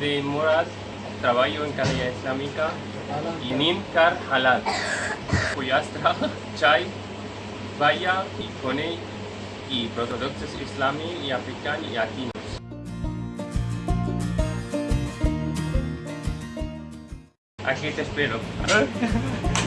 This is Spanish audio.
de Murad, trabajo en calidad islámica y Nimkar Halal. Puyastra, Chai, Vaya y Kone y productos islámicos y africanos y latinos. Aquí te espero.